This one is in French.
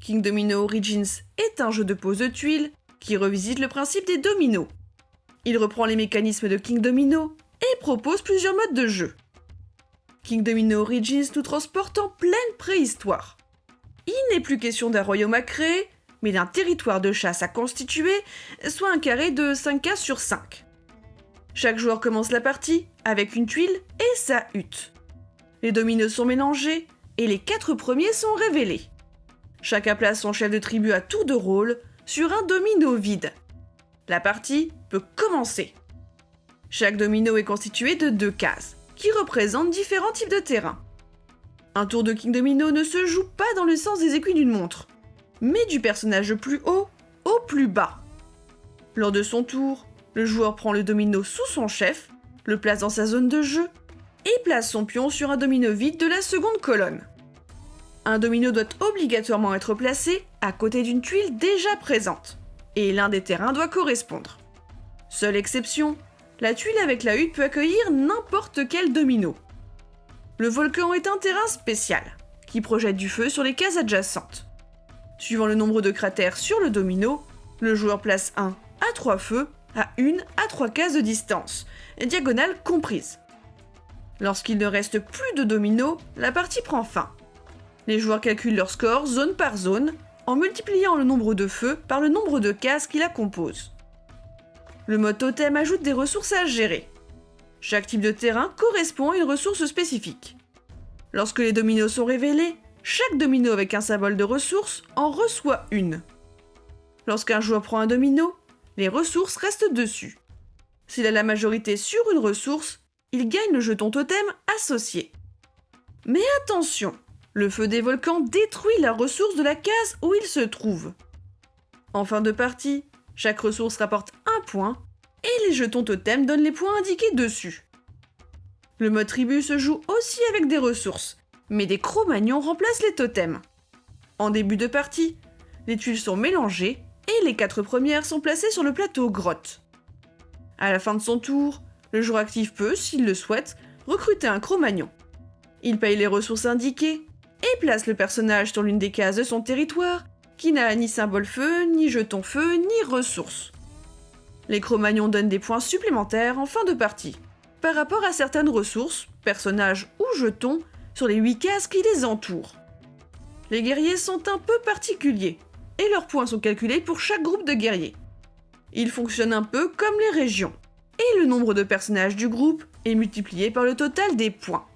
King Domino Origins est un jeu de pose de tuiles qui revisite le principe des dominos. Il reprend les mécanismes de King Domino et propose plusieurs modes de jeu. King Domino Origins nous transporte en pleine préhistoire. Il n'est plus question d'un royaume à créer, mais d'un territoire de chasse à constituer, soit un carré de 5 cases sur 5. Chaque joueur commence la partie avec une tuile et sa hutte. Les dominos sont mélangés et les quatre premiers sont révélés. Chacun place son chef de tribu à tour de rôle sur un domino vide. La partie peut commencer. Chaque domino est constitué de deux cases, qui représentent différents types de terrains. Un tour de King Domino ne se joue pas dans le sens des aiguilles d'une montre, mais du personnage le plus haut au plus bas. Lors de son tour, le joueur prend le domino sous son chef, le place dans sa zone de jeu et place son pion sur un domino vide de la seconde colonne. Un domino doit obligatoirement être placé à côté d'une tuile déjà présente, et l'un des terrains doit correspondre. Seule exception, la tuile avec la hutte peut accueillir n'importe quel domino. Le volcan est un terrain spécial, qui projette du feu sur les cases adjacentes. Suivant le nombre de cratères sur le domino, le joueur place un à trois feux à une à trois cases de distance, diagonale comprise. Lorsqu'il ne reste plus de dominos, la partie prend fin. Les joueurs calculent leur score zone par zone en multipliant le nombre de feux par le nombre de cases qui la composent. Le mode totem ajoute des ressources à gérer. Chaque type de terrain correspond à une ressource spécifique. Lorsque les dominos sont révélés, chaque domino avec un symbole de ressource en reçoit une. Lorsqu'un joueur prend un domino, les ressources restent dessus. S'il a la majorité sur une ressource, il gagne le jeton totem associé. Mais attention, le feu des volcans détruit la ressource de la case où il se trouve. En fin de partie, chaque ressource rapporte un point, et les jetons totem donnent les points indiqués dessus. Le mode tribu se joue aussi avec des ressources, mais des cro-magnons remplacent les totems. En début de partie, les tuiles sont mélangées et les quatre premières sont placées sur le plateau grotte. À la fin de son tour, le joueur actif peut, s'il le souhaite, recruter un Cro-Magnon. Il paye les ressources indiquées et place le personnage sur l'une des cases de son territoire qui n'a ni symbole feu, ni jeton feu, ni ressources. Les Cro-Magnons donnent des points supplémentaires en fin de partie, par rapport à certaines ressources, personnages ou jetons, sur les 8 cases qui les entourent. Les guerriers sont un peu particuliers, et leurs points sont calculés pour chaque groupe de guerriers. Ils fonctionnent un peu comme les régions, et le nombre de personnages du groupe est multiplié par le total des points.